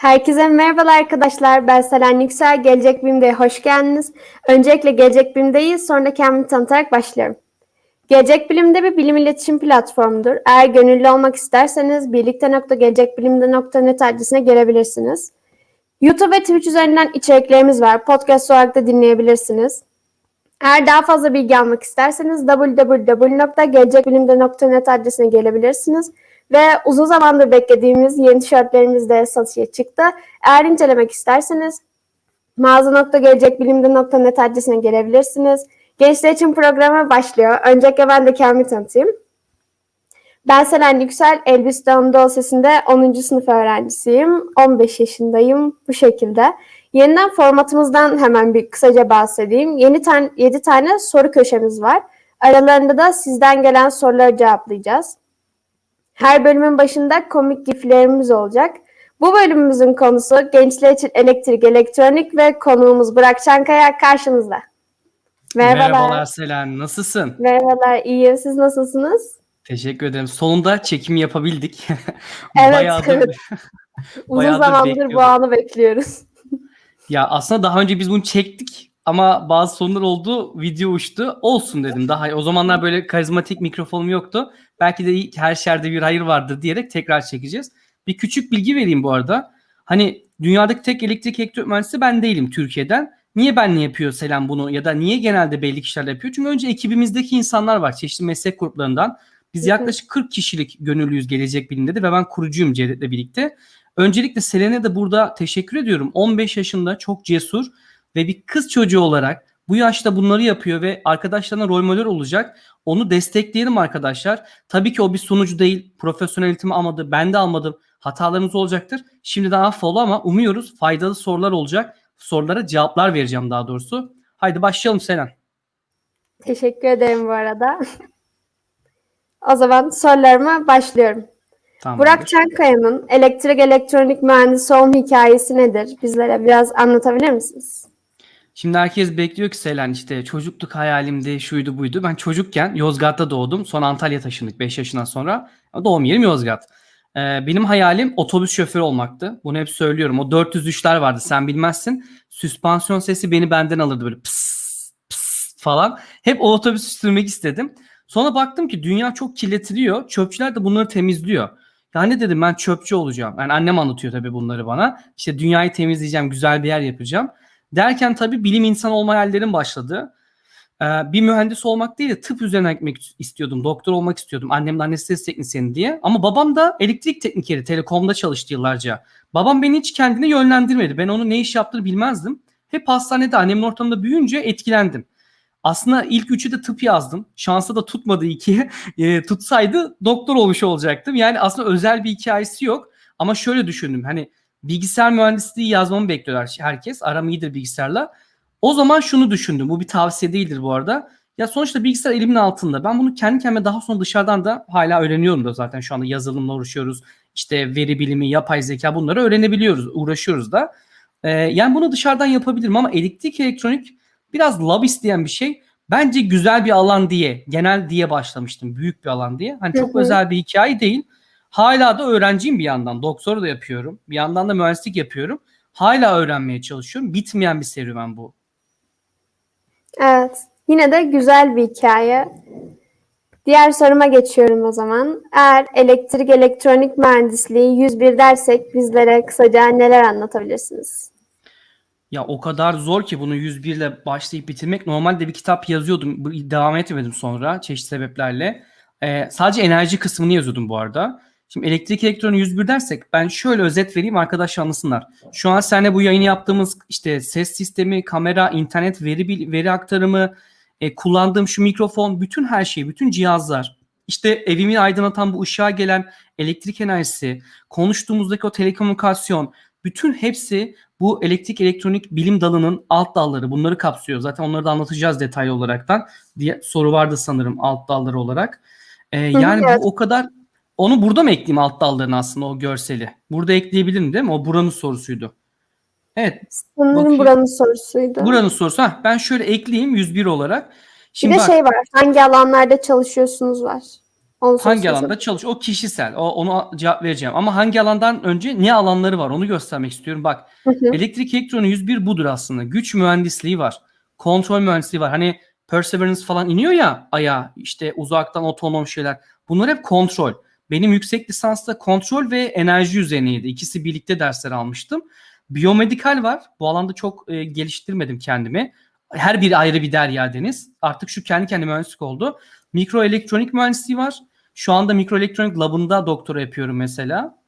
Herkese merhabalar arkadaşlar. Ben Selen Yüksel. Gelecek Bilim'de hoş geldiniz. Öncelikle Gelecek Bilim'deyiz. Sonra kendimi tanıtarak başlıyorum. Gelecek Bilim'de bir bilim iletişim platformudur. Eğer gönüllü olmak isterseniz birlikte.gelecekbilimde.net adresine gelebilirsiniz. YouTube ve Twitch üzerinden içeriklerimiz var. Podcast olarak da dinleyebilirsiniz. Eğer daha fazla bilgi almak isterseniz www.gelecekbilimde.net adresine gelebilirsiniz. Ve uzun zamandır beklediğimiz yeni tişörtlerimiz de satışa çıktı. Eğer incelemek isterseniz mağaza.gelecekbilimde.net adresine gelebilirsiniz. Gençler için programı başlıyor. Öncelikle ben de kendimi tanıtayım. Ben Selen Yüksel, Elbistan Anadolu Sesi'nde 10. sınıf öğrencisiyim. 15 yaşındayım bu şekilde. Yeniden formatımızdan hemen bir kısaca bahsedeyim. Yeni tane, 7 tane soru köşemiz var. Aralarında da sizden gelen soruları cevaplayacağız. Her bölümün başında komik giflerimiz olacak. Bu bölümümüzün konusu gençler için elektrik, elektronik ve konuğumuz Burak Çankaya karşınızda. Merhabalar. Merhabalar Selen, nasılsın? Merhabalar, iyiyim. Siz nasılsınız? Teşekkür ederim. Sonunda çekim yapabildik. evet, bayağıdır, evet. Uzun bayağıdır zamandır bu anı bekliyoruz. ya aslında daha önce biz bunu çektik ama bazı sorunlar oldu. Video uçtu. Olsun dedim. Daha o zamanlar böyle karizmatik mikrofonum yoktu. Belki de her şerde bir hayır vardır diyerek tekrar çekeceğiz. Bir küçük bilgi vereyim bu arada. Hani dünyadaki tek elektrik elektrik mühendisi ben değilim Türkiye'den. Niye benle yapıyor Selam bunu ya da niye genelde belli kişiler yapıyor? Çünkü önce ekibimizdeki insanlar var çeşitli meslek gruplarından. Biz yaklaşık 40 kişilik gönüllüyüz Gelecek Bilim'de de ve ben kurucuyum Cevdet'le birlikte. Öncelikle Selen'e de burada teşekkür ediyorum. 15 yaşında çok cesur ve bir kız çocuğu olarak bu yaşta bunları yapıyor ve arkadaşlarına rol model olacak. Onu destekleyelim arkadaşlar. Tabii ki o bir sunucu değil. Profesyonel eğitimi almadı. Ben de almadım. Hatalarımız olacaktır. Şimdiden affola ama umuyoruz faydalı sorular olacak. Sorulara cevaplar vereceğim daha doğrusu. Haydi başlayalım Selen. Teşekkür ederim bu arada. o zaman sorularıma başlıyorum. Tamam. Burak Çankaya'nın elektrik elektronik mühendisi olma hikayesi nedir? Bizlere biraz anlatabilir misiniz? Şimdi herkes bekliyor ki Selen işte çocukluk hayalimdi şuydu buydu. Ben çocukken Yozgat'ta doğdum. Sonra Antalya taşındık 5 yaşından sonra. Doğum yerim Yozgat. Ee, benim hayalim otobüs şoförü olmaktı. Bunu hep söylüyorum. O 403'ler vardı sen bilmezsin. Süspansiyon sesi beni benden alırdı böyle pıs pıs falan. Hep o otobüsü sürmek istedim. Sonra baktım ki dünya çok kirletiliyor. Çöpçüler de bunları temizliyor. Yani dedim ben çöpçü olacağım. Yani annem anlatıyor tabii bunları bana. İşte dünyayı temizleyeceğim, güzel bir yer yapacağım. Derken tabii bilim insanı olma hayallerim başladı. Ee, bir mühendis olmak değil de tıp üzerine gitmek istiyordum. Doktor olmak istiyordum. Annem de anestezi teknisyeni diye. Ama babam da elektrik teknikeri, telekomda çalıştı yıllarca. Babam beni hiç kendine yönlendirmedi. Ben onun ne iş yaptığını bilmezdim. Hep hastanede annemin ortamında büyüyünce etkilendim. Aslında ilk üçü de tıp yazdım. Şansa da tutmadı iki. E, tutsaydı doktor olmuş olacaktım. Yani aslında özel bir hikayesi yok. Ama şöyle düşündüm. Hani bilgisayar mühendisliği yazmamı bekliyorlar herkes. Aram iyidir bilgisayarla. O zaman şunu düşündüm. Bu bir tavsiye değildir bu arada. Ya sonuçta bilgisayar elimin altında. Ben bunu kendi kendime daha sonra dışarıdan da hala öğreniyorum da zaten şu anda yazılımla uğraşıyoruz. İşte veri bilimi, yapay zeka bunları öğrenebiliyoruz, uğraşıyoruz da. Ee, yani bunu dışarıdan yapabilirim ama elektrik elektronik biraz lab isteyen bir şey. Bence güzel bir alan diye, genel diye başlamıştım. Büyük bir alan diye. Hani çok özel bir hikaye değil. Hala da öğrenciyim bir yandan. Doktor da yapıyorum. Bir yandan da mühendislik yapıyorum. Hala öğrenmeye çalışıyorum. Bitmeyen bir serüven bu. Evet. Yine de güzel bir hikaye. Diğer soruma geçiyorum o zaman. Eğer elektrik elektronik mühendisliği 101 dersek bizlere kısaca neler anlatabilirsiniz? Ya o kadar zor ki bunu 101 ile başlayıp bitirmek. Normalde bir kitap yazıyordum. Devam etmedim sonra çeşitli sebeplerle. Ee, sadece enerji kısmını yazıyordum bu arada. Şimdi elektrik elektronu 101 dersek ben şöyle özet vereyim arkadaşlar anlasınlar. Şu an seninle bu yayını yaptığımız işte ses sistemi, kamera, internet, veri veri aktarımı, e, kullandığım şu mikrofon, bütün her şey, bütün cihazlar, işte evimi aydınlatan bu ışığa gelen elektrik enerjisi, konuştuğumuzdaki o telekomünikasyon, bütün hepsi bu elektrik elektronik bilim dalının alt dalları. Bunları kapsıyor. Zaten onları da anlatacağız detaylı olaraktan diye soru vardı sanırım alt dalları olarak. Ee, yani evet. bu o kadar onu burada mı ekleyeyim alt dallarını aslında o görseli? Burada ekleyebilirim değil mi? O buranın sorusuydu. Evet. Sanırım buranın sorusuydu. Buranın sorusu. Heh, ben şöyle ekleyeyim 101 olarak. Şimdi bir de bak, şey var. Hangi alanlarda çalışıyorsunuz var. Onu Hangi alanda çalış? O kişisel. O, onu cevap vereceğim. Ama hangi alandan önce ne alanları var onu göstermek istiyorum. Bak Hı hı. elektrik elektronu 101 budur aslında. Güç mühendisliği var. Kontrol mühendisliği var. Hani Perseverance falan iniyor ya aya işte uzaktan otonom şeyler. Bunlar hep kontrol. Benim yüksek lisansta kontrol ve enerji üzerineydi. İkisi birlikte dersler almıştım. Biyomedikal var. Bu alanda çok e, geliştirmedim kendimi. Her biri ayrı bir derya deniz. Artık şu kendi kendine mühendislik oldu. Mikroelektronik mühendisliği var. Şu anda mikroelektronik labında doktora yapıyorum mesela.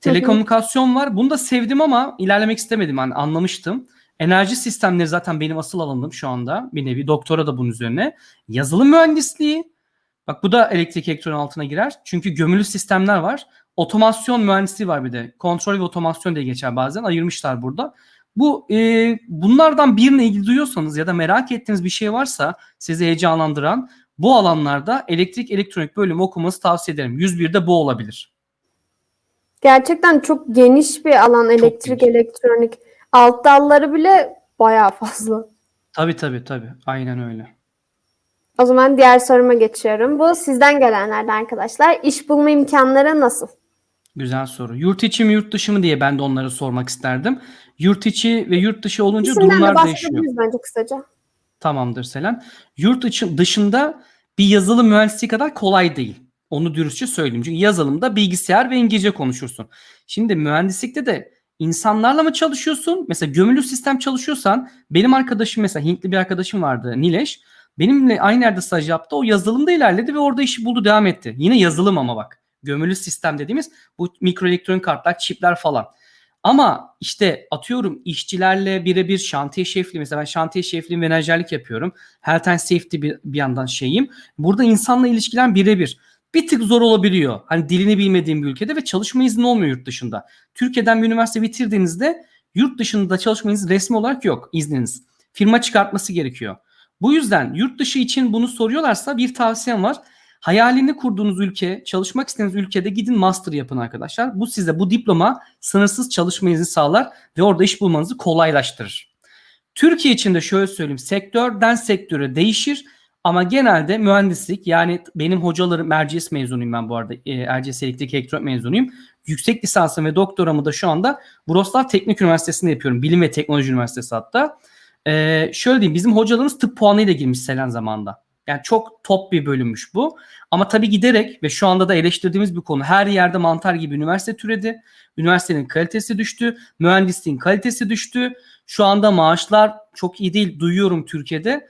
Telekomünikasyon var. Bunu da sevdim ama ilerlemek istemedim. Hani anlamıştım. Enerji sistemleri zaten benim asıl alanım şu anda. Bir nevi doktora da bunun üzerine. Yazılım mühendisliği. Bak bu da elektrik elektronik altına girer. Çünkü gömülü sistemler var. Otomasyon mühendisliği var bir de. Kontrol ve otomasyon diye geçer bazen. Ayırmışlar burada. Bu e, bunlardan birine ilgi duyuyorsanız ya da merak ettiğiniz bir şey varsa sizi heyecanlandıran bu alanlarda elektrik elektronik bölümü okumanızı tavsiye ederim. 101'de bu olabilir. Gerçekten çok geniş bir alan elektrik, geniş. elektronik. Alt dalları bile bayağı fazla. Tabii tabii tabii. Aynen öyle. O zaman diğer soruma geçiyorum. Bu sizden gelenlerden arkadaşlar. İş bulma imkanları nasıl? Güzel soru. Yurt içi mi yurt dışı mı diye ben de onları sormak isterdim. Yurt içi ve yurt dışı olunca İkisinden de durumlar değişiyor. bahsedebiliriz bence kısaca. Tamamdır Selen. Yurt içi, dışında bir yazılım mühendisliği kadar kolay değil. Onu dürüstçe söyleyeyim. Çünkü yazılımda bilgisayar ve İngilizce konuşursun. Şimdi mühendislikte de insanlarla mı çalışıyorsun? Mesela gömülü sistem çalışıyorsan benim arkadaşım mesela Hintli bir arkadaşım vardı Nileş. Benimle aynı yerde staj yaptı. O yazılımda ilerledi ve orada işi buldu devam etti. Yine yazılım ama bak. Gömülü sistem dediğimiz bu mikroelektronik kartlar, çipler falan. Ama işte atıyorum işçilerle birebir şantiye şefliği mesela ben şantiye şefliği menajerlik yapıyorum. Health and safety bir, bir yandan şeyim. Burada insanla ilişkilen birebir. Bir tık zor olabiliyor. Hani dilini bilmediğim bir ülkede ve çalışma izni olmuyor yurt dışında. Türkiye'den bir üniversite bitirdiğinizde yurt dışında çalışma izni resmi olarak yok izniniz. Firma çıkartması gerekiyor. Bu yüzden yurt dışı için bunu soruyorlarsa bir tavsiyem var. Hayalini kurduğunuz ülke, çalışmak istediğiniz ülkede gidin master yapın arkadaşlar. Bu size bu diploma sınırsız çalışma izni sağlar ve orada iş bulmanızı kolaylaştırır. Türkiye için de şöyle söyleyeyim. Sektörden sektöre değişir ama genelde mühendislik yani benim hocalarım Erciyes mezunuyum ben bu arada. E, Erciyes Elektrik Elektronik mezunuyum. Yüksek lisansım ve doktoramı da şu anda Wrocław Teknik Üniversitesi'nde yapıyorum. Bilim ve Teknoloji Üniversitesi hatta. Ee, şöyle diyeyim bizim hocalarımız tıp puanıyla girmiş Selen zamanında. Yani çok top bir bölümmüş bu. Ama tabii giderek ve şu anda da eleştirdiğimiz bir konu. Her yerde mantar gibi üniversite türedi. Üniversitenin kalitesi düştü. Mühendisliğin kalitesi düştü. Şu anda maaşlar çok iyi değil. Duyuyorum Türkiye'de.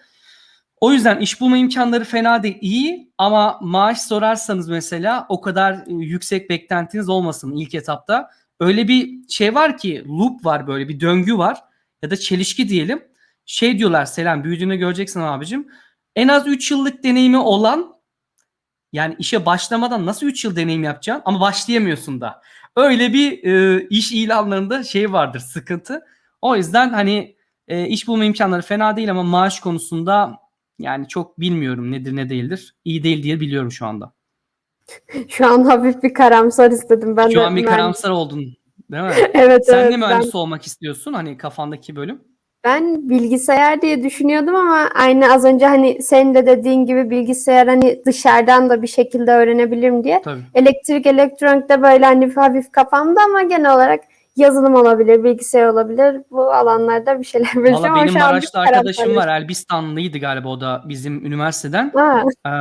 O yüzden iş bulma imkanları fena değil. iyi ama maaş sorarsanız mesela o kadar e, yüksek beklentiniz olmasın ilk etapta. Öyle bir şey var ki loop var böyle bir döngü var ya da çelişki diyelim. Şey diyorlar Selam büyüdüğünde göreceksin abicim. En az 3 yıllık deneyimi olan yani işe başlamadan nasıl 3 yıl deneyim yapacaksın ama başlayamıyorsun da. Öyle bir e, iş ilanlarında şey vardır sıkıntı. O yüzden hani e, iş bulma imkanları fena değil ama maaş konusunda yani çok bilmiyorum nedir ne değildir. İyi değil diye biliyorum şu anda. Şu an hafif bir karamsar istedim. Ben şu de an bir mühendis- karamsar oldun değil mi? Evet Sen evet. ne ben- mühendis olmak istiyorsun hani kafandaki bölüm? Ben bilgisayar diye düşünüyordum ama aynı az önce hani senin de dediğin gibi bilgisayar hani dışarıdan da bir şekilde öğrenebilirim diye. Tabii. Elektrik, elektronikte böyle hani hafif kafamda ama genel olarak yazılım olabilir, bilgisayar olabilir. Bu alanlarda bir şeyler bileceğim Valla benim Maraş'ta arkadaşım var. Elbistanlıydı galiba o da bizim üniversiteden. Ha, Eee,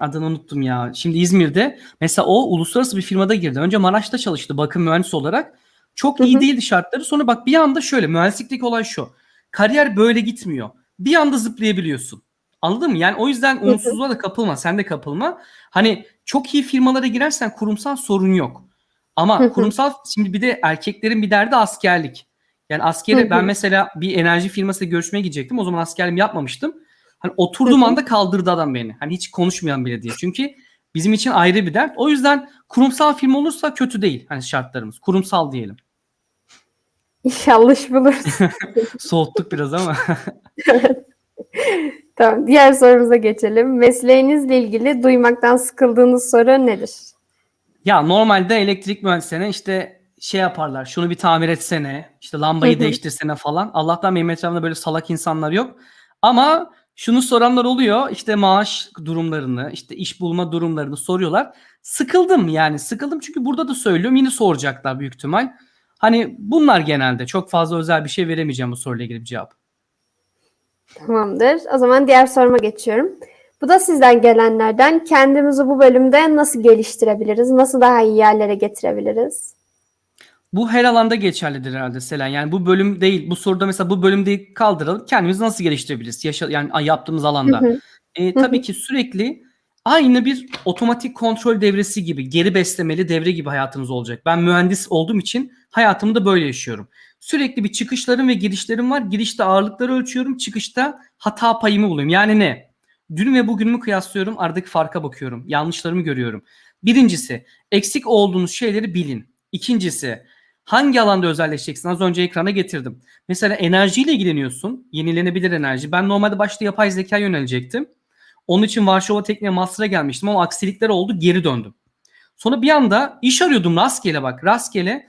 adını unuttum ya. Şimdi İzmir'de mesela o uluslararası bir firmada girdi. Önce Maraş'ta çalıştı bakım mühendisi olarak. Çok iyi değildi şartları. Sonra bak bir anda şöyle mühendislikteki olay şu. Kariyer böyle gitmiyor. Bir anda zıplayabiliyorsun. Anladın mı? Yani o yüzden umutsuzluğa da kapılma. Sen de kapılma. Hani çok iyi firmalara girersen kurumsal sorun yok. Ama kurumsal şimdi bir de erkeklerin bir derdi askerlik. Yani askere ben mesela bir enerji firmasıyla görüşmeye gidecektim. O zaman askerliğimi yapmamıştım. Hani oturduğum anda kaldırdı adam beni. Hani hiç konuşmayan bile diye. Çünkü bizim için ayrı bir dert. O yüzden kurumsal firma olursa kötü değil. Hani şartlarımız. Kurumsal diyelim. İnşallah iş buluruz. Soğuttuk biraz ama. Tamam, diğer sorumuza geçelim. Mesleğinizle ilgili duymaktan sıkıldığınız soru nedir? ya normalde elektrik mühendislerine işte şey yaparlar. Şunu bir tamir etsene. işte lambayı değiştirsene falan. Allah'tan benim etrafımda böyle salak insanlar yok. Ama Şunu soranlar oluyor. işte maaş durumlarını, işte iş bulma durumlarını soruyorlar. Sıkıldım yani. Sıkıldım çünkü burada da söylüyorum. Yine soracaklar büyük ihtimal. Hani bunlar genelde. Çok fazla özel bir şey veremeyeceğim bu soruyla ilgili bir cevap. Tamamdır. O zaman diğer soruma geçiyorum. Bu da sizden gelenlerden. Kendimizi bu bölümde nasıl geliştirebiliriz? Nasıl daha iyi yerlere getirebiliriz? Bu her alanda geçerlidir herhalde Selen. Yani bu bölüm değil, bu soruda mesela bu bölümde kaldıralım. Kendimizi nasıl geliştirebiliriz? Yaşa, yani yaptığımız alanda. Hı hı. E, tabii ki sürekli aynı bir otomatik kontrol devresi gibi, geri beslemeli devre gibi hayatımız olacak. Ben mühendis olduğum için hayatımı da böyle yaşıyorum. Sürekli bir çıkışlarım ve girişlerim var. Girişte ağırlıkları ölçüyorum, çıkışta hata payımı buluyorum. Yani ne? Dün ve bugünümü kıyaslıyorum, aradaki farka bakıyorum. Yanlışlarımı görüyorum. Birincisi, eksik olduğunuz şeyleri bilin. İkincisi, hangi alanda özelleşeceksin? Az önce ekrana getirdim. Mesela enerjiyle ilgileniyorsun. Yenilenebilir enerji. Ben normalde başta yapay zeka yönelecektim. Onun için Varşova Tekniğe Master'a gelmiştim ama aksilikler oldu geri döndüm. Sonra bir anda iş arıyordum rastgele bak rastgele.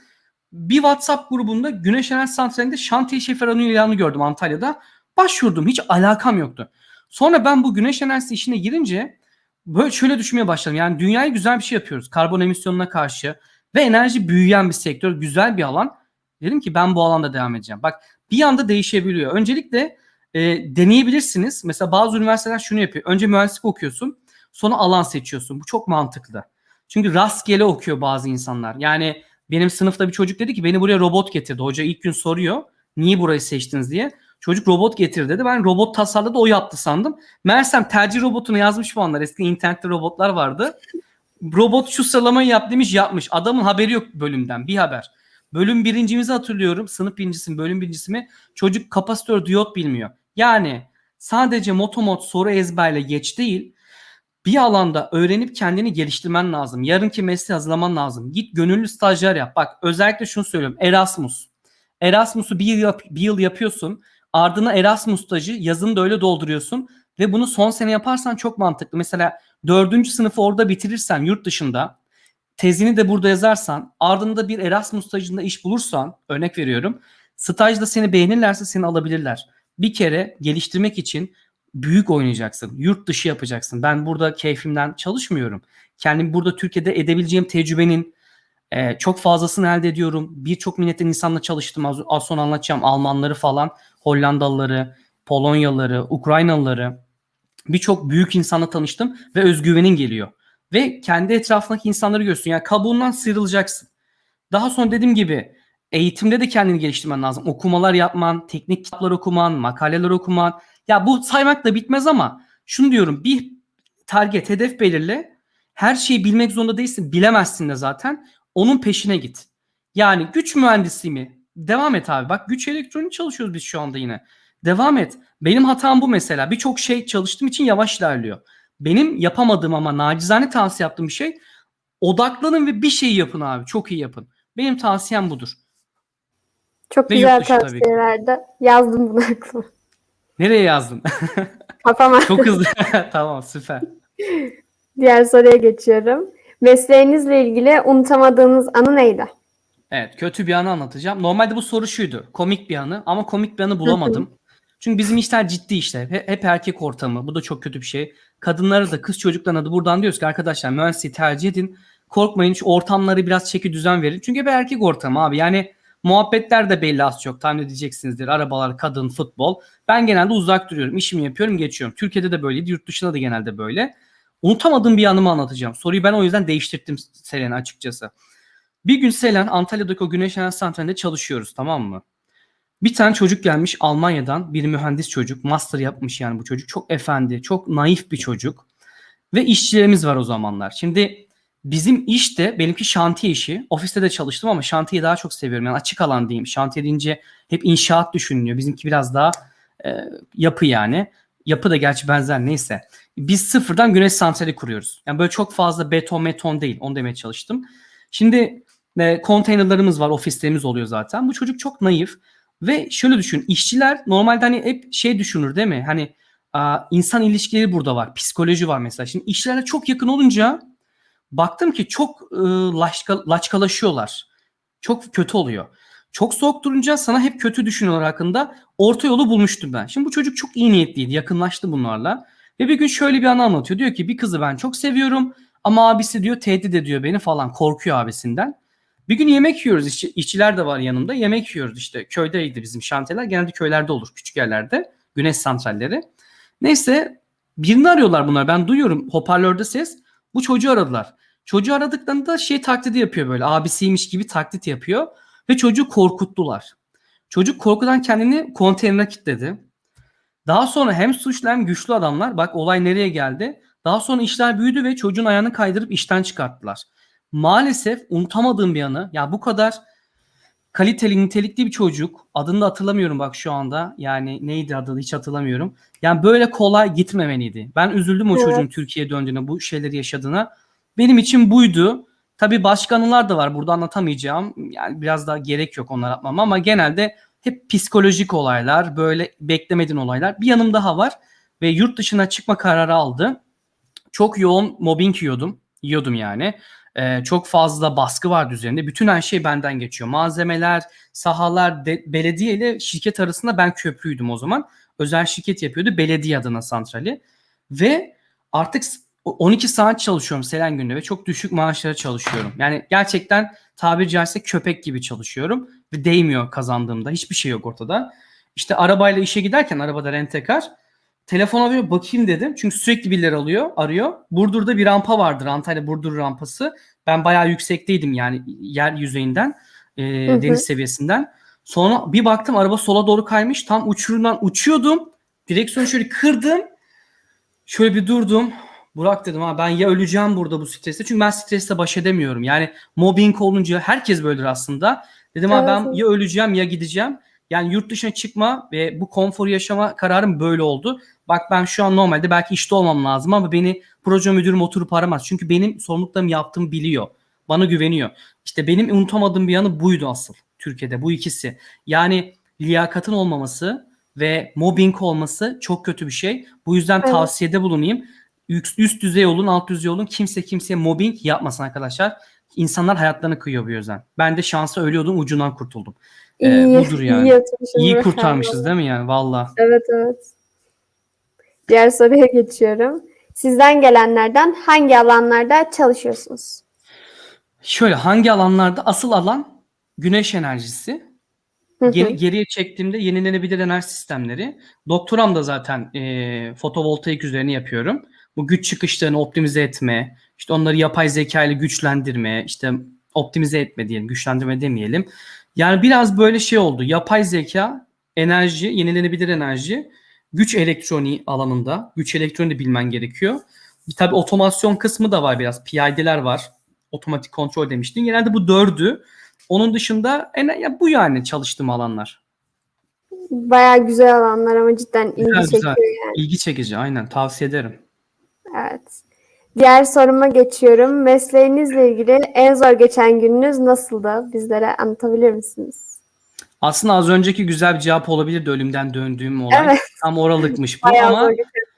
Bir WhatsApp grubunda Güneş Enerji Santrali'nde şantiye şoförünün ilanı gördüm Antalya'da. Başvurdum hiç alakam yoktu. Sonra ben bu güneş enerjisi işine girince böyle şöyle düşünmeye başladım. Yani dünyaya güzel bir şey yapıyoruz. Karbon emisyonuna karşı ve enerji büyüyen bir sektör, güzel bir alan. Dedim ki ben bu alanda devam edeceğim. Bak bir anda değişebiliyor. Öncelikle e, deneyebilirsiniz. Mesela bazı üniversiteler şunu yapıyor. Önce mühendislik okuyorsun, sonra alan seçiyorsun. Bu çok mantıklı. Çünkü rastgele okuyor bazı insanlar. Yani benim sınıfta bir çocuk dedi ki beni buraya robot getirdi. Hoca ilk gün soruyor. Niye burayı seçtiniz diye. Çocuk robot getir dedi. Ben robot tasarladı o yaptı sandım. Meğersem tercih robotunu yazmış puanlar. Eski internette robotlar vardı. Robot şu sıralamayı yap demiş yapmış. Adamın haberi yok bölümden bir haber. Bölüm birincimizi hatırlıyorum. Sınıf birincisi mi bölüm birincisi mi? Çocuk kapasitör diyot bilmiyor. Yani sadece motomot soru ezberle geç değil. Bir alanda öğrenip kendini geliştirmen lazım. Yarınki mesleği hazırlaman lazım. Git gönüllü stajyer yap. Bak özellikle şunu söylüyorum. Erasmus. Erasmus'u bir yıl, bir yıl yapıyorsun. Ardına Erasmus stajı yazını da öyle dolduruyorsun. Ve bunu son sene yaparsan çok mantıklı. Mesela dördüncü sınıfı orada bitirirsen yurt dışında tezini de burada yazarsan ardında bir Erasmus stajında iş bulursan örnek veriyorum. Stajda seni beğenirlerse seni alabilirler. Bir kere geliştirmek için büyük oynayacaksın. Yurt dışı yapacaksın. Ben burada keyfimden çalışmıyorum. Kendim burada Türkiye'de edebileceğim tecrübenin e, çok fazlasını elde ediyorum. Birçok milletten insanla çalıştım. Az, az sonra anlatacağım. Almanları falan, Hollandalıları, Polonyalıları, Ukraynalıları. Birçok büyük insanla tanıştım ve özgüvenin geliyor. Ve kendi etrafındaki insanları görüyorsun. Yani kabuğundan sıyrılacaksın. Daha sonra dediğim gibi eğitimde de kendini geliştirmen lazım. Okumalar yapman, teknik kitaplar okuman, makaleler okuman. Ya bu saymak da bitmez ama şunu diyorum bir target, hedef belirle. Her şeyi bilmek zorunda değilsin. Bilemezsin de zaten. Onun peşine git. Yani güç mühendisliği mi? Devam et abi. Bak güç elektronik çalışıyoruz biz şu anda yine. Devam et. Benim hatam bu mesela. Birçok şey çalıştığım için yavaş ilerliyor. Benim yapamadığım ama nacizane tavsiye yaptığım bir şey odaklanın ve bir şey yapın abi. Çok iyi yapın. Benim tavsiyem budur. Çok Ve güzel tavsiyelerdi. Yazdım bunu aklıma. Nereye yazdın? Kafama. Çok hızlı. tamam süper. Diğer soruya geçiyorum. Mesleğinizle ilgili unutamadığınız anı neydi? Evet kötü bir anı anlatacağım. Normalde bu soru şuydu. Komik bir anı ama komik bir anı bulamadım. Çünkü bizim işler ciddi işler. He- Hep erkek ortamı. Bu da çok kötü bir şey. Kadınlara da kız çocuklarına da buradan diyoruz ki arkadaşlar mühendisliği tercih edin. Korkmayın şu ortamları biraz çeki düzen verin. Çünkü hep erkek ortamı abi. Yani muhabbetler de belli az çok tahmin edeceksinizdir. Arabalar, kadın, futbol. Ben genelde uzak duruyorum. İşimi yapıyorum geçiyorum. Türkiye'de de böyleydi. Yurt dışında da genelde böyle. Unutamadığım bir anımı anlatacağım. Soruyu ben o yüzden değiştirdim Selen açıkçası. Bir gün Selen Antalya'daki o güneş enerji santralinde çalışıyoruz tamam mı? Bir tane çocuk gelmiş Almanya'dan bir mühendis çocuk. Master yapmış yani bu çocuk. Çok efendi, çok naif bir çocuk. Ve işçilerimiz var o zamanlar. Şimdi bizim işte benimki şantiye işi. Ofiste de çalıştım ama şantiyeyi daha çok seviyorum. Yani açık alan diyeyim. Şantiye deyince hep inşaat düşünülüyor. Bizimki biraz daha e, yapı yani. Yapı da gerçi benzer neyse. Biz sıfırdan güneş santrali kuruyoruz. Yani böyle çok fazla beton meton değil. Onu demeye çalıştım. Şimdi e, konteynerlarımız var. Ofislerimiz oluyor zaten. Bu çocuk çok naif. Ve şöyle düşün. işçiler normalde hani hep şey düşünür değil mi? Hani insan ilişkileri burada var. Psikoloji var mesela. Şimdi işçilerle çok yakın olunca baktım ki çok e, laçka, laçkalaşıyorlar. Çok kötü oluyor. Çok soğuk durunca sana hep kötü düşünüyorlar hakkında. Orta yolu bulmuştum ben. Şimdi bu çocuk çok iyi niyetliydi. Yakınlaştı bunlarla. Ve bir gün şöyle bir anı anlatıyor. Diyor ki bir kızı ben çok seviyorum. Ama abisi diyor tehdit ediyor beni falan. Korkuyor abisinden. Bir gün yemek yiyoruz. İşçi, işçiler de var yanımda. Yemek yiyoruz işte. Köydeydi bizim şantiyeler. Genelde köylerde olur. Küçük yerlerde. Güneş santralleri. Neyse birini arıyorlar bunlar. Ben duyuyorum hoparlörde ses. Bu çocuğu aradılar. Çocuğu aradıklarında şey taklidi yapıyor böyle. Abisiymiş gibi taklit yapıyor. Ve çocuğu korkuttular. Çocuk korkudan kendini konteynere kilitledi. Daha sonra hem suçlu hem güçlü adamlar bak olay nereye geldi. Daha sonra işler büyüdü ve çocuğun ayağını kaydırıp işten çıkarttılar. Maalesef unutamadığım bir anı. Ya bu kadar kaliteli, nitelikli bir çocuk. Adını da hatırlamıyorum bak şu anda. Yani neydi adı hiç hatırlamıyorum. Yani böyle kolay gitmemeliydi. Ben üzüldüm o Evet. çocuğun Türkiye'ye döndüğüne, bu şeyleri yaşadığına. Benim için buydu. Tabii başka anılar da var. Burada anlatamayacağım. Yani biraz daha gerek yok onları atmama ama genelde hep psikolojik olaylar, böyle beklemediğin olaylar. Bir yanım daha var ve yurt dışına çıkma kararı aldı. Çok yoğun mobbing yiyordum. Yiyordum yani. Ee, çok fazla baskı vardı üzerinde. Bütün her şey benden geçiyor. Malzemeler, sahalar, de- belediye ile şirket arasında ben köprüydüm o zaman. Özel şirket yapıyordu. Belediye adına santrali. Ve artık s- 12 saat çalışıyorum Selen günde ve çok düşük maaşlara çalışıyorum. Yani gerçekten tabiri caizse köpek gibi çalışıyorum ve değmiyor kazandığımda. Hiçbir şey yok ortada. İşte arabayla işe giderken arabada rentekar telefon alıyor bakayım dedim. Çünkü sürekli birileri alıyor, arıyor. Burdur'da bir rampa vardır. Antalya Burdur rampası. Ben bayağı yüksekteydim yani yer yüzeyinden, e, Hı hı. deniz seviyesinden. Sonra bir baktım araba sola doğru kaymış. Tam uçurumdan uçuyordum. Direksiyonu şöyle kırdım. Şöyle bir durdum. Burak dedim ha ben ya öleceğim burada bu streste. Çünkü ben stresle baş edemiyorum. Yani mobbing olunca herkes böyledir aslında. Dedim ha Evet, ben evet. ya öleceğim ya gideceğim. Yani yurt dışına çıkma ve bu konforu yaşama kararım böyle oldu. Bak ben şu an normalde belki işte olmam lazım ama beni proje müdürüm oturup aramaz. Çünkü benim sorumluluklarımı yaptığımı biliyor. Bana güveniyor. İşte benim unutamadığım bir yanı buydu asıl Türkiye'de bu ikisi. Yani liyakatın olmaması ve mobbing olması çok kötü bir şey. Bu yüzden Evet. tavsiyede bulunayım. Üst, üst düzey olun, alt düzey olun. Kimse kimseye mobbing yapmasın arkadaşlar. İnsanlar hayatlarını kıyıyor bu yüzden. Ben de şansa ölüyordum, ucundan kurtuldum. Ee, İyi, budur yani. iyi İyi kurtarmışız değil mi yani? Valla. Evet evet. Diğer soruya geçiyorum. Sizden gelenlerden hangi alanlarda çalışıyorsunuz? Şöyle hangi alanlarda? Asıl alan güneş enerjisi. Geri- geriye çektiğimde yenilenebilir enerji sistemleri. Doktoram da zaten e, fotovoltaik üzerine yapıyorum. Bu güç çıkışlarını optimize etme, işte onları yapay zeka ile güçlendirme, işte optimize etme diyelim, güçlendirme demeyelim. Yani biraz böyle şey oldu. Yapay zeka, enerji, yenilenebilir enerji, güç elektroniği alanında. Güç elektroniği de bilmen gerekiyor. Bir tabii otomasyon kısmı da var biraz. PID'ler var. Otomatik kontrol demiştin. Genelde bu dördü. Onun dışında en, ya bu yani çalıştığım alanlar. Bayağı güzel alanlar ama cidden ilgi Güzel, çekiyor güzel. yani. İlgi çekici aynen tavsiye ederim. Evet. Diğer soruma geçiyorum. Mesleğinizle ilgili en zor geçen gününüz nasıldı? Bizlere anlatabilir misiniz? Aslında az önceki güzel bir cevap olabilirdi ölümden döndüğüm olay. Evet. Tam oralıkmış bu Bayağı ama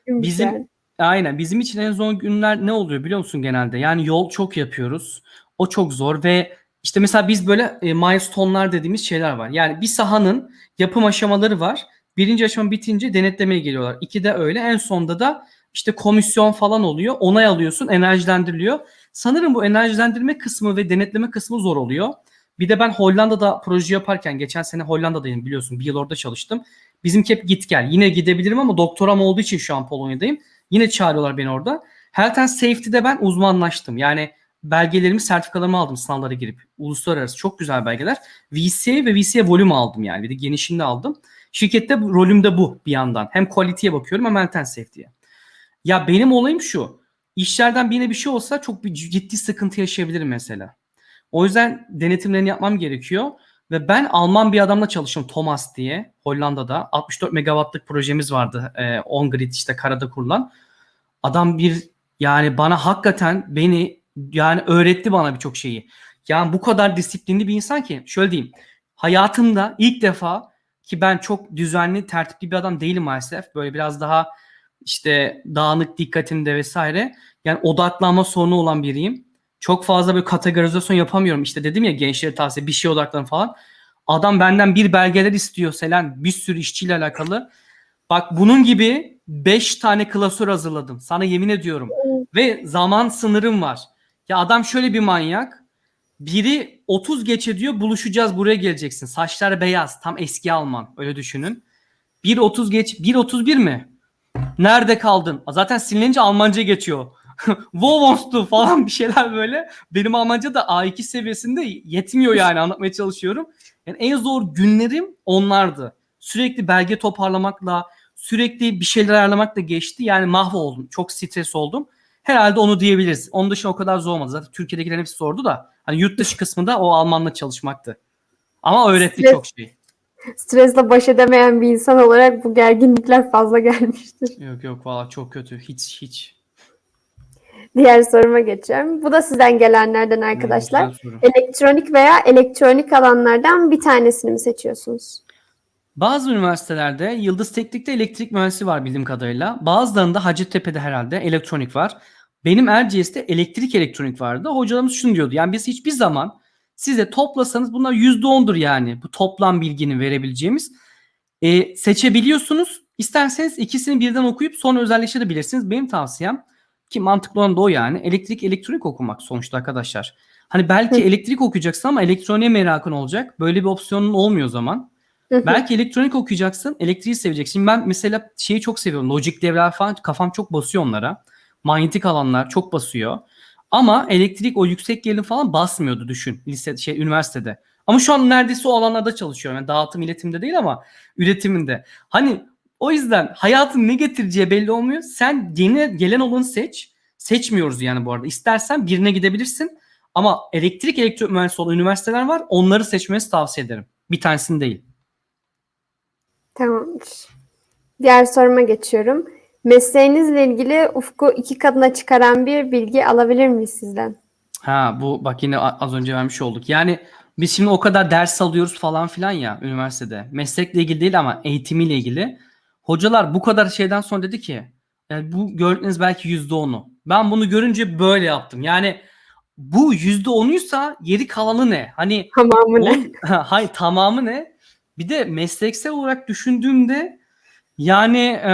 bizim yani. aynen bizim için en zor günler ne oluyor biliyor musun genelde? Yani yol çok yapıyoruz. O çok zor ve işte mesela biz böyle e, milestone'lar dediğimiz şeyler var. Yani bir sahanın yapım aşamaları var. Birinci aşama bitince denetlemeye geliyorlar. İki de öyle. En sonda da işte komisyon falan oluyor. Onay alıyorsun, enerjilendiriliyor. Sanırım bu enerjilendirme kısmı ve denetleme kısmı zor oluyor. Bir de ben Hollanda'da proje yaparken geçen sene Hollanda'dayım biliyorsun. Bir yıl orada çalıştım. Bizimki hep git gel. Yine gidebilirim ama doktoram olduğu için şu an Polonya'dayım. Yine çağırıyorlar beni orada. Health and Safety'de ben uzmanlaştım. Yani belgelerimi, sertifikalarımı aldım sınavlara girip. Uluslararası çok güzel belgeler. VCA ve VCA volüm aldım yani. Bir de genişinde aldım. Şirkette rolüm de bu bir yandan. Hem quality'ye bakıyorum hem health and safety'ye. Ya benim olayım şu. İşlerden birine bir şey olsa çok bir ciddi sıkıntı yaşayabilirim mesela. O yüzden denetimlerini yapmam gerekiyor. Ve ben Alman bir adamla çalıştım Thomas diye Hollanda'da. 64 megawattlık projemiz vardı. E, on grid işte karada kurulan. Adam bir yani bana hakikaten beni yani öğretti bana birçok şeyi. Yani bu kadar disiplinli bir insan ki şöyle diyeyim. Hayatımda ilk defa ki ben çok düzenli, tertipli bir adam değilim maalesef. Böyle biraz daha işte dağınık dikkatimde vesaire. Yani odaklanma sorunu olan biriyim. Çok fazla bir kategorizasyon yapamıyorum. İşte dedim ya gençlere tavsiye bir şeye odaklanın falan. Adam benden bir belgeler istiyor Selen bir sürü işçiyle alakalı. Bak bunun gibi 5 tane klasör hazırladım. Sana yemin ediyorum. Ve zaman sınırım var. Ya adam şöyle bir manyak. Biri 30 geçe diyor buluşacağız buraya geleceksin. Saçlar beyaz tam eski Alman öyle düşünün. 1.30 geç 1.31 mi? Nerede kaldın? Zaten sinilince Almanca geçiyor. Wo wants to falan bir şeyler böyle. Benim Almanca da A2 seviyesinde yetmiyor yani anlatmaya çalışıyorum. Yani en zor günlerim onlardı. Sürekli belge toparlamakla, sürekli bir şeyler ayarlamakla geçti. Yani mahvoldum. Çok stres oldum. Herhalde onu diyebiliriz. Onun dışında o kadar zor olmadı. Zaten Türkiye'dekilerin hepsi sordu da. Hani yurt dışı kısmında o Almanla çalışmaktı. Ama öğretti Stres- çok şey. Stresle baş edemeyen bir insan olarak bu gerginlikler fazla gelmiştir. Yok yok valla çok kötü. Hiç hiç. Diğer soruma geçiyorum. Bu da sizden gelenlerden arkadaşlar. Soru. Elektronik veya elektronik alanlardan bir tanesini mi seçiyorsunuz? Bazı üniversitelerde Yıldız Teknik'te elektrik mühendisi var bildiğim kadarıyla. Bazılarında Hacettepe'de herhalde elektronik var. Benim Erciyes'te elektrik elektronik vardı. Hocalarımız şunu diyordu. Yani biz hiçbir zaman size toplasanız bunlar %10'dur yani. Bu toplam bilginin verebileceğimiz. E, seçebiliyorsunuz. İsterseniz ikisini birden okuyup sonra özelleştirebilirsiniz. Benim tavsiyem ki mantıklı olan da o yani. Elektrik elektronik okumak sonuçta arkadaşlar. Hani belki elektrik okuyacaksın ama elektroniğe merakın olacak. Böyle bir opsiyonun olmuyor o zaman. Belki elektronik okuyacaksın, elektriği seveceksin. Ben mesela şeyi çok seviyorum. Lojik devreler falan kafam çok basıyor onlara. Manyetik alanlar çok basıyor. Ama elektrik o yüksek gerilim falan basmıyordu düşün lise şey üniversitede. Ama şu an neredeyse o alanlarda çalışıyorum. Yani dağıtım iletimde değil ama üretiminde. Hani o yüzden hayatın ne getireceği belli olmuyor. Sen yeni gelen olanı seç. Seçmiyoruz yani bu arada. İstersen birine gidebilirsin. Ama elektrik elektrik mühendisi olan üniversiteler var. Onları seçmenizi tavsiye ederim. Bir tanesini değil. Tamamdır. Diğer soruma geçiyorum. Mesleğinizle ilgili ufku iki katına çıkaran bir bilgi alabilir miyiz sizden? Ha bu bak yine az önce vermiş olduk. Yani biz şimdi o kadar ders alıyoruz falan filan ya üniversitede. Meslekle ilgili değil ama eğitimiyle ilgili. Hocalar bu kadar şeyden sonra dedi ki yani bu gördüğünüz belki yüzde onu. Ben bunu görünce böyle yaptım. Yani bu yüzde onuysa geri kalanı ne? Hani Tamamı ne? On, hayır tamamı ne? Bir de mesleksel olarak düşündüğümde yani e,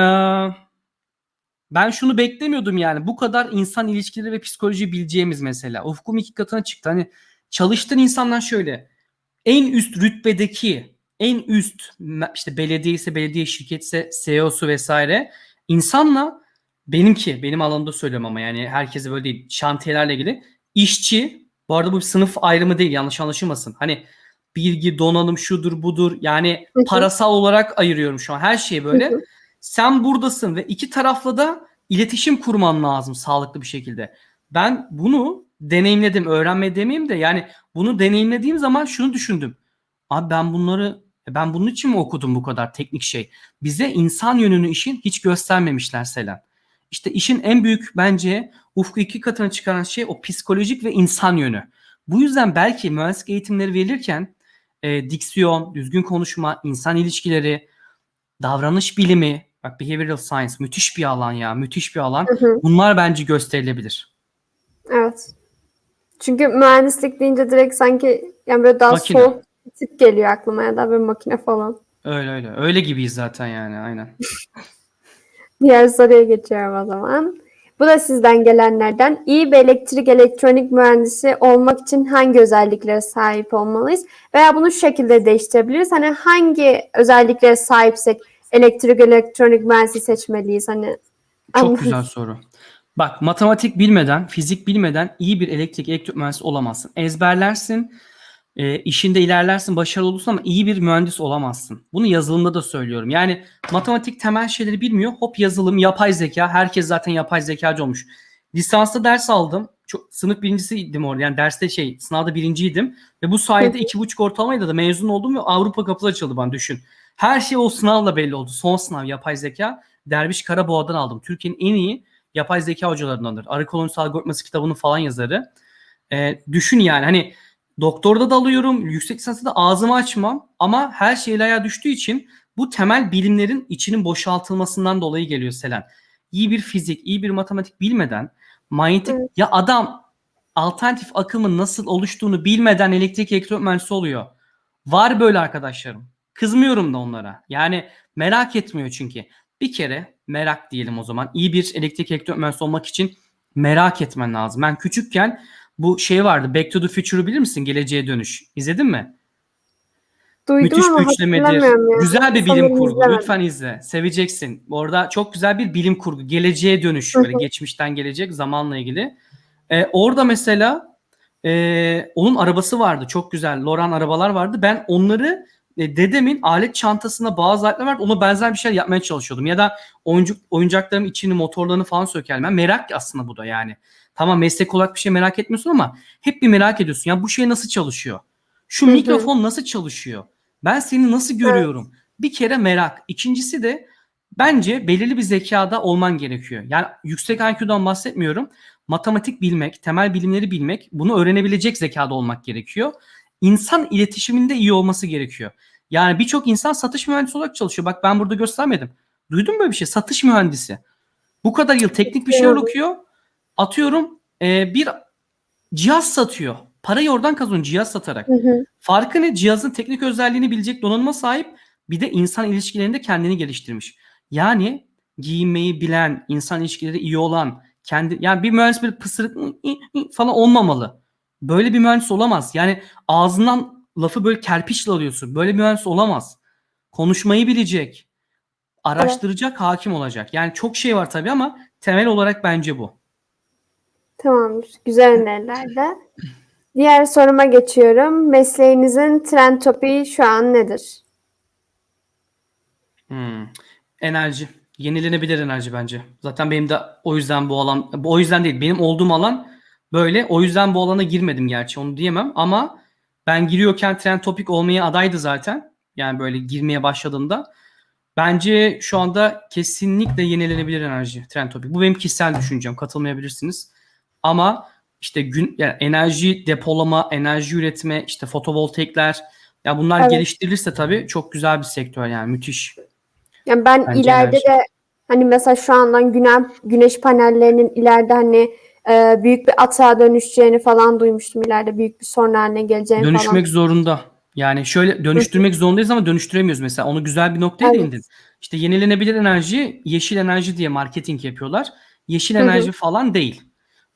ben şunu beklemiyordum yani bu kadar insan ilişkileri ve psikoloji bileceğimiz mesela. Ufkum iki katına çıktı. Hani çalıştığın insanlar şöyle en üst rütbedeki en üst işte belediye ise belediye şirketse CEO'su vesaire insanla benimki benim alanımda söylüyorum ama yani herkese böyle değil şantiyelerle ilgili işçi bu arada bu bir sınıf ayrımı değil yanlış anlaşılmasın. Hani bilgi donanım şudur budur yani Hı hı. parasal olarak ayırıyorum şu an her şeyi böyle. Hı hı. Sen buradasın ve iki tarafla da iletişim kurman lazım sağlıklı bir şekilde. Ben bunu deneyimledim, öğrenme demeyeyim de yani bunu deneyimlediğim zaman şunu düşündüm. Abi ben bunları e ben bunun için mi okudum bu kadar teknik şey? Bize insan yönünü işin hiç göstermemişler Selen. İşte işin en büyük bence ufku iki katına çıkaran şey o psikolojik ve insan yönü. Bu yüzden belki mühendislik eğitimleri verilirken e, diksiyon, düzgün konuşma, insan ilişkileri, davranış bilimi, bak behavioral science müthiş bir alan ya, müthiş bir alan. Hı hı. Bunlar bence gösterilebilir. Evet. Çünkü mühendislik deyince direkt sanki yani böyle daha Makine. soğuk tip geliyor aklıma ya da böyle makine falan. Öyle öyle. Öyle gibiyiz zaten yani aynen. Diğer soruya geçiyorum o zaman. Bu da sizden gelenlerden. İyi bir elektrik elektronik mühendisi olmak için hangi özelliklere sahip olmalıyız? Veya bunu şu şekilde değiştirebiliriz. Hani hangi özelliklere sahipsek elektrik elektronik mühendisi seçmeliyiz? Hani Çok güzel soru. Bak matematik bilmeden, fizik bilmeden iyi bir elektrik elektrik mühendisi olamazsın. Ezberlersin, e, işinde ilerlersin, başarılı olursun ama iyi bir mühendis olamazsın. Bunu yazılımda da söylüyorum. Yani matematik temel şeyleri bilmiyor. Hop yazılım, yapay zeka. Herkes zaten yapay zekacı olmuş. Lisansta ders aldım. Çok, sınıf birincisiydim orada. Yani derste şey, sınavda birinciydim. Ve bu sayede iki buçuk ortalamayla da mezun oldum ve Avrupa kapısı açıldı bana düşün. Her şey o sınavla belli oldu. Son sınav yapay zeka. Derviş Karaboğa'dan aldım. Türkiye'nin en iyi yapay zeka hocalarındandır. Arı kolonisi algoritması kitabının falan yazarı. Ee, düşün yani hani doktorda da alıyorum, yüksek lisansta da ağzımı açmam ama her şey el ayağa düştüğü için bu temel bilimlerin içinin boşaltılmasından dolayı geliyor Selen. İyi bir fizik, iyi bir matematik bilmeden manyetik Evet. ya adam alternatif akımın nasıl oluştuğunu bilmeden elektrik elektronik mühendisi oluyor. Var böyle arkadaşlarım. Kızmıyorum da onlara. Yani merak etmiyor çünkü. Bir kere merak diyelim o zaman. İyi bir elektrik elektronik mühendisi olmak için merak etmen lazım. Ben küçükken bu şey vardı. Back to the Future'ı bilir misin? Geleceğe dönüş. İzledin mi? Duydum Müthiş ama güçlemedir. hatırlamıyorum yani. Güzel bir bilim Sanırım kurgu. izlemedim. Lütfen izle. Seveceksin. Orada çok güzel bir bilim kurgu. Geleceğe dönüş. Böyle geçmişten gelecek zamanla ilgili. Ee, orada mesela e, onun arabası vardı. Çok güzel. Loran arabalar vardı. Ben onları e, dedemin alet çantasına bazı aletler vardı. Ona benzer bir şeyler yapmaya çalışıyordum. Ya da oyuncak, oyuncaklarım içini, motorlarını falan sökerdim. Ben merak aslında bu da yani. Tamam meslek olarak bir şey merak etmiyorsun ama hep bir merak ediyorsun. Ya bu şey nasıl çalışıyor? Şu Hı hı. mikrofon nasıl çalışıyor? Ben seni nasıl görüyorum? Bir kere merak. İkincisi de bence belirli bir zekada olman gerekiyor. Yani yüksek IQ'dan bahsetmiyorum. Matematik bilmek, temel bilimleri bilmek, bunu öğrenebilecek zekada olmak gerekiyor. İnsan iletişiminde iyi olması gerekiyor. Yani birçok insan satış mühendisi olarak çalışıyor. Bak ben burada göstermedim. Duydun mu böyle bir şey? Satış mühendisi. Bu kadar yıl teknik bir şeyler Evet. okuyor. Atıyorum e, bir cihaz satıyor. Parayı oradan kazanıyor cihaz satarak. Hı hı. Farkı ne? Cihazın teknik özelliğini bilecek donanıma sahip bir de insan ilişkilerinde kendini geliştirmiş. Yani giyinmeyi bilen, insan ilişkileri iyi olan, kendi yani bir mühendis böyle pısırık falan olmamalı. Böyle bir mühendis olamaz. Yani ağzından lafı böyle kerpiçle alıyorsun. Böyle bir mühendis olamaz. Konuşmayı bilecek. Araştıracak, hakim olacak. Yani çok şey var tabii ama temel olarak bence bu. Tamamdır. Güzel önerilerle. Diğer soruma geçiyorum. Mesleğinizin trend topiği şu an nedir? Hmm. Enerji. Yenilenebilir enerji bence. Zaten benim de o yüzden bu alan, o yüzden değil. Benim olduğum alan böyle. O yüzden bu alana girmedim gerçi onu diyemem ama ben giriyorken trend topik olmaya adaydı zaten. Yani böyle girmeye başladığımda. Bence şu anda kesinlikle yenilenebilir enerji trend topik. Bu benim kişisel düşüncem. Katılmayabilirsiniz. Ama işte gün yani enerji depolama, enerji üretme, işte fotovoltaikler ya bunlar Evet. geliştirilirse tabii çok güzel bir sektör yani müthiş. Yani ben Bence ileride enerji. de hani mesela şu andan güneş, güneş panellerinin ileride hani e, büyük bir atağa dönüşeceğini falan duymuştum. İleride büyük bir sorun haline geleceğini falan. Dönüşmek zorunda. Yani şöyle dönüştürmek zorundayız ama dönüştüremiyoruz mesela. Onu güzel bir noktaya Evet. değindin. İşte yenilenebilir enerji, yeşil enerji diye marketing yapıyorlar. Yeşil enerji falan değil.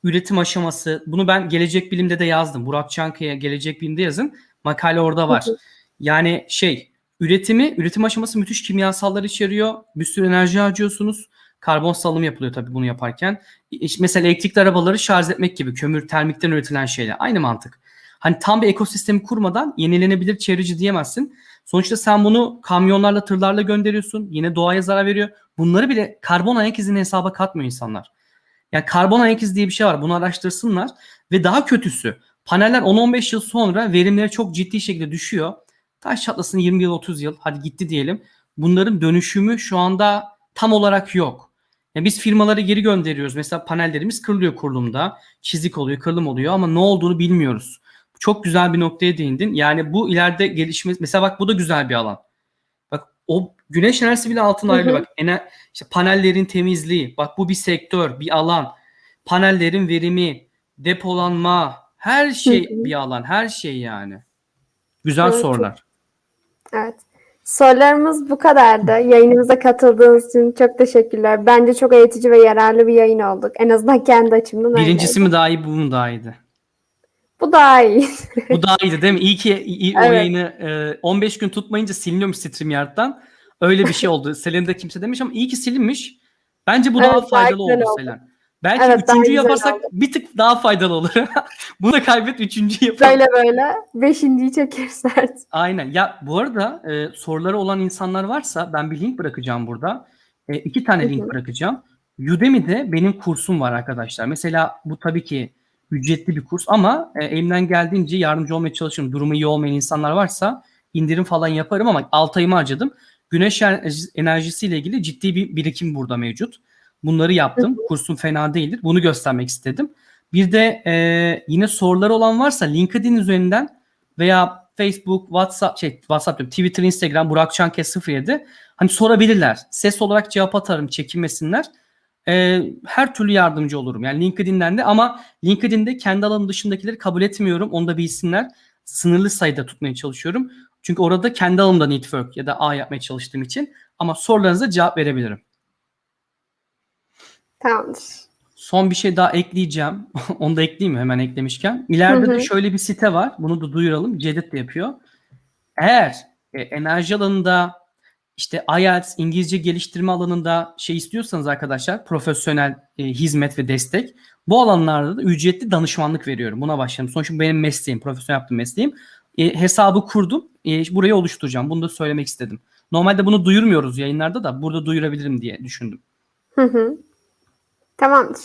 Üretim aşaması. Bunu ben Gelecek Bilim'de de yazdım. Burak Çankaya Gelecek Bilim'de yazın. Makale orada var. Yani şey, üretimi, üretim aşaması müthiş kimyasallar içeriyor. Bir sürü enerji harcıyorsunuz. Karbon salımı yapılıyor tabii bunu yaparken. İşte mesela elektrikli arabaları şarj etmek gibi kömür termikten üretilen şeyler. Aynı mantık. Hani tam bir ekosistemi kurmadan yenilenebilir çevreci diyemezsin. Sonuçta sen bunu kamyonlarla, tırlarla gönderiyorsun. Yine doğaya zarar veriyor. Bunları bile karbon ayak izini hesaba katmıyor insanlar. Yani karbon ayak izi diye bir şey var. Bunu araştırsınlar. Ve daha kötüsü paneller 10-15 yıl sonra verimleri çok ciddi şekilde düşüyor. Taş çatlasın 20 yıl 30 yıl hadi gitti diyelim. Bunların dönüşümü şu anda tam olarak yok. Ya biz firmaları geri gönderiyoruz. Mesela panellerimiz kırılıyor kurulumda. Çizik oluyor, kırılım oluyor ama ne olduğunu bilmiyoruz. Çok güzel bir noktaya değindin. Yani bu ileride gelişme mesela bak bu da güzel bir alan. O güneş enerjisi bile altına ayrılıyor. Bak ener, işte panellerin temizliği. Bak bu bir sektör, bir alan. Panellerin verimi, depolanma, her şey Hı hı. bir alan. Her şey yani. Güzel Evet, sorular. Evet. Sorularımız bu kadardı. Yayınımıza katıldığınız için çok teşekkürler. Bence çok eğitici ve yararlı bir yayın olduk. En azından kendi açımdan. Birincisi mi daha iyi, bu mu daha iyiydi? Bu daha iyi. Bu daha iyiydi değil mi? İyi ki iyi, o Evet. yayını e, 15 gün tutmayınca siliniyormuş StreamYard'dan. Öyle bir şey oldu. Selen'de kimse demiş ama iyi ki silinmiş. Bence bu Evet, daha faydalı oldu oldu. Selen. Belki Evet, üçüncü yaparsak oldu. bir tık daha faydalı olur. Bunu da kaybet üçüncü yapalım. Böyle böyle. Beşinciyi çekeriz artık. Aynen. Ya bu arada e, soruları olan insanlar varsa ben bir link bırakacağım burada. E, iki tane link bırakacağım. Udemy'de benim kursum var arkadaşlar. Mesela bu tabii ki ücretli bir kurs ama e, elimden geldiğince yardımcı olmaya çalışıyorum. Durumu iyi olmayan insanlar varsa indirim falan yaparım ama 6 ayımı harcadım. Güneş enerji- enerjisiyle ilgili ciddi bir birikim burada mevcut. Bunları yaptım. Kursum fena değildir. Bunu göstermek istedim. Bir de e, yine soruları olan varsa LinkedIn üzerinden veya Facebook, WhatsApp, şey WhatsApp diyorum, Twitter, Instagram, Burak Çankes 07 hani sorabilirler. Ses olarak cevap atarım, çekinmesinler. Ee, her türlü yardımcı olurum. Yani LinkedIn'den de ama LinkedIn'de kendi alanım dışındakileri kabul etmiyorum. Onu da bilsinler. Sınırlı sayıda tutmaya çalışıyorum. Çünkü orada kendi alanımda network ya da A yapmaya çalıştığım için ama sorularınıza cevap verebilirim. Tamamdır. Son bir şey daha ekleyeceğim. Onu da ekleyeyim mi hemen eklemişken? İleride Hı hı. de şöyle bir site var. Bunu da duyuralım. Cedit de yapıyor. Eğer e, enerji alanında işte IELTS, İngilizce geliştirme alanında şey istiyorsanız arkadaşlar profesyonel e, hizmet ve destek bu alanlarda da ücretli danışmanlık veriyorum. Buna başladım. Sonuçta benim mesleğim, profesyonel yaptığım mesleğim. E, hesabı kurdum. E, burayı oluşturacağım. Bunu da söylemek istedim. Normalde bunu duyurmuyoruz yayınlarda da burada duyurabilirim diye düşündüm. Hı hı. Tamamdır.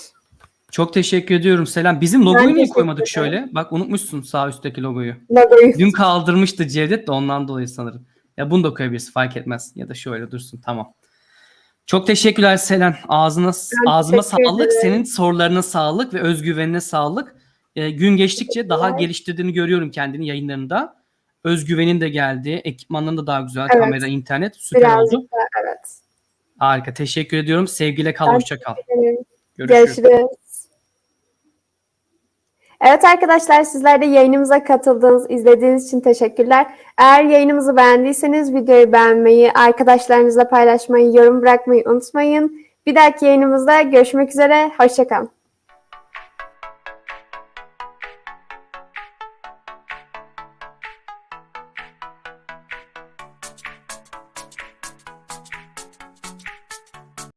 Çok teşekkür ediyorum Selam. Bizim logoyu niye koymadık şöyle? Bak unutmuşsun sağ üstteki logoyu. Logoyu. Dün kaldırmıştı Cevdet de ondan dolayı sanırım. Ya bunu da koyabiliriz fark etmez. Ya da şöyle dursun tamam. Çok teşekkürler Selen. Ağzına Ben ağzıma sağlık. ederim. Senin sorularına sağlık ve özgüvenine sağlık. Ee, gün geçtikçe daha geliştirdiğini görüyorum kendini yayınlarında. Özgüvenin de geldi. Ekipmanların da daha güzel. Evet. Kamera, internet süper Birazcık oldu. da evet. Harika. Teşekkür ediyorum. Sevgiyle kal. Hoşça kal. Görüşürüz. Görüşürüz. Evet arkadaşlar sizler de yayınımıza katıldığınız, izlediğiniz için teşekkürler. Eğer yayınımızı beğendiyseniz videoyu beğenmeyi, arkadaşlarınızla paylaşmayı, yorum bırakmayı unutmayın. Bir dahaki yayınımızda görüşmek üzere. Hoşçakalın.